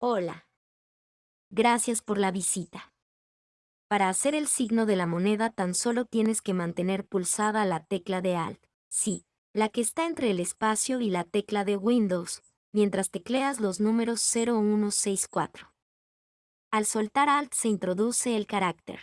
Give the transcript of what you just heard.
Hola. Gracias por la visita. Para hacer el signo de la moneda tan solo tienes que mantener pulsada la tecla de Alt. Sí, la que está entre el espacio y la tecla de Windows, mientras tecleas los números 0164. Al soltar Alt se introduce el carácter